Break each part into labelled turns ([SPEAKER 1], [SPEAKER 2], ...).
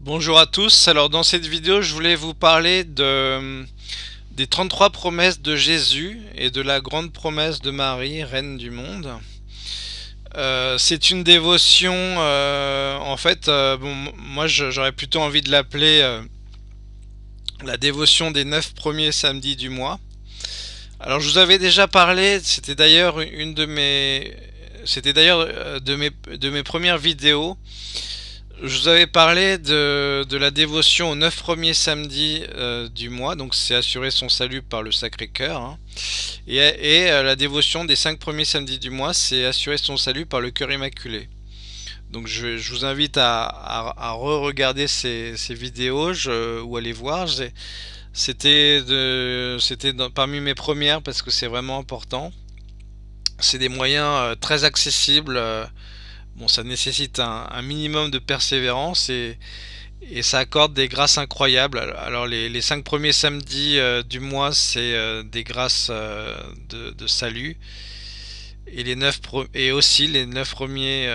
[SPEAKER 1] Bonjour à tous, alors dans cette vidéo je voulais vous parler de, des 33 promesses de Jésus et de la grande promesse de Marie, Reine du monde. Euh, c'est une dévotion, euh, en fait, euh, moi j'aurais plutôt envie de l'appeler la dévotion des 9 premiers samedis du mois. Alors je vous avais déjà parlé, c'était d'ailleurs une de mes... C'était d'ailleurs de mes premières vidéos je vous avais parlé de, la dévotion aux 9 premiers samedis euh, du mois, donc c'est assurer son salut par le Sacré-Cœur. Hein. Et, euh, la dévotion des 5 premiers samedis du mois, c'est assurer son salut par le Cœur Immaculé. Donc je, vous invite à, re-regarder ces, vidéos ou à les voir. C'était parmi mes premières parce que c'est vraiment important. C'est des moyens euh, très accessibles Bon, ça nécessite un, minimum de persévérance et, ça accorde des grâces incroyables. Alors les, cinq premiers samedis euh, du mois, c'est euh, des grâces euh, de, salut. Et, les et aussi les neuf premiers,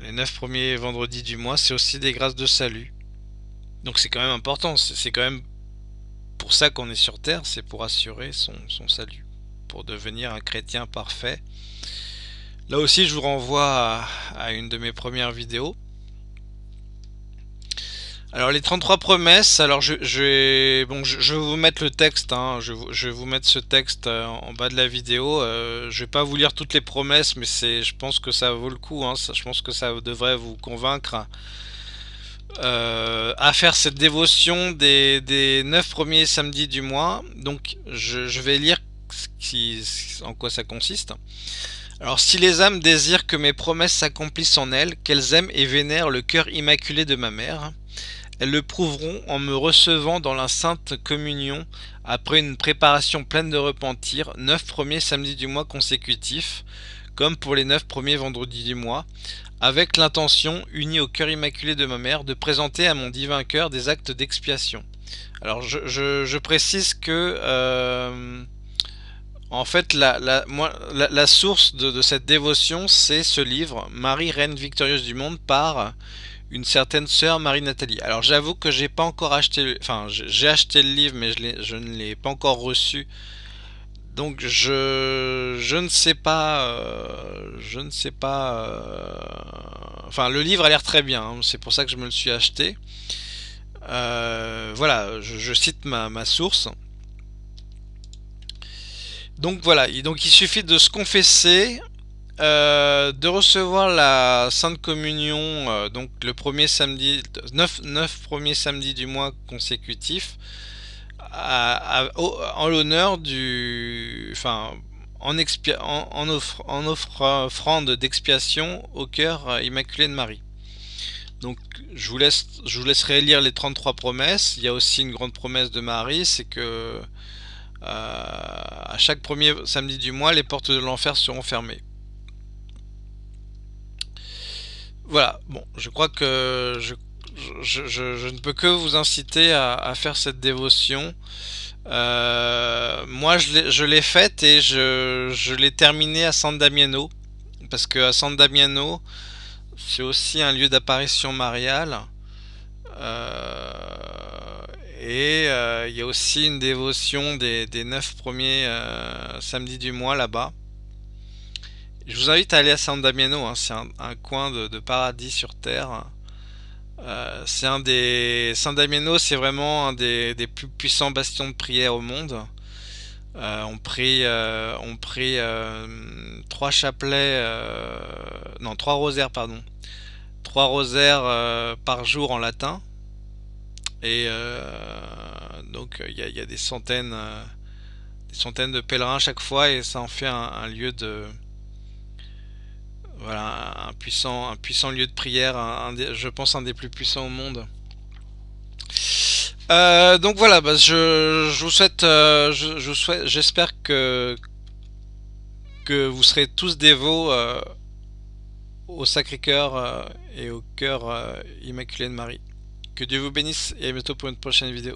[SPEAKER 1] les premiers vendredis du mois, c'est aussi des grâces de salut. Donc c'est quand même important, c'est quand même pour ça qu'on est sur Terre, c'est pour assurer son salut, pour devenir un chrétien parfait. Là aussi, je vous renvoie à, une de mes premières vidéos. Alors les 33 promesses, alors je, vais, vous mettre le texte, hein. je, vais vous mettre ce texte euh, en bas de la vidéo. Euh, je vais pas vous lire toutes les promesses, mais je pense que ça vaut le coup. Hein. je pense que ça devrait vous convaincre euh, à faire cette dévotion des, des 9 premiers samedis du mois. Donc je, vais lire en quoi ça consiste. Alors si les âmes désirent que mes promesses s'accomplissent en elles, qu'elles aiment et vénèrent le cœur immaculé de ma mère, elles le prouveront en me recevant dans la sainte communion après une préparation pleine de repentir, neuf premiers samedis du mois consécutifs, comme pour les neuf premiers vendredis du mois, avec l'intention, unie au cœur immaculé de ma mère, de présenter à mon divin cœur des actes d'expiation. Alors je, précise que... Euh, en fait, la, source de, cette dévotion, c'est ce livre, Marie, Reine victorieuse du monde, par une certaine sœur Marie-Nathalie. Alors j'avoue que j'ai pas encore acheté, le livre, mais je, ne l'ai pas encore reçu. Donc je, ne sais pas, euh, je ne sais pas, euh, enfin le livre a l'air très bien, hein. c'est pour ça que je me le suis acheté. Euh, voilà, je, cite ma source. Donc voilà, il suffit de se confesser, euh, de recevoir la Sainte Communion, euh, donc le premier samedi, 9, 9 premiers samedis du mois consécutif, en l'honneur du, enfin, en, offrande d'expiation au cœur euh, immaculé de Marie. Donc je vous, je vous laisserai lire les 33 promesses. Il y a aussi une grande promesse de Marie, c'est que à chaque premier samedi du mois, les portes de l'enfer seront fermées. Voilà, bon, je crois que je, ne peux que vous inciter à, faire cette dévotion. Euh, moi, je l'ai faite et je, l'ai terminée à San Damiano. Parce que à San Damiano, c'est aussi un lieu d'apparition mariale. Euh, et euh, il y a aussi une dévotion des, des 9 premiers euh, samedis du mois là-bas. Je vous invite à aller à San Damiano, hein. c'est un, coin de, paradis sur terre. Euh, c'est un des San Damiano, c'est vraiment un des, plus puissants bastions de prière au monde. on prie, on prie trois chapelets, non trois rosaires pardon, trois rosaires par jour en latin. Et euh, donc il y, a des centaines, euh, des centaines de pèlerins chaque fois et ça en fait un, lieu de voilà un puissant, un puissant lieu de prière, je pense un des plus puissants au monde. Euh, donc voilà, bah, je, vous souhaite, je, souhaite, j'espère que que vous serez tous dévots au Sacré-Cœur et au cœur immaculé de Marie. Que Dieu vous bénisse et à bientôt pour une prochaine vidéo.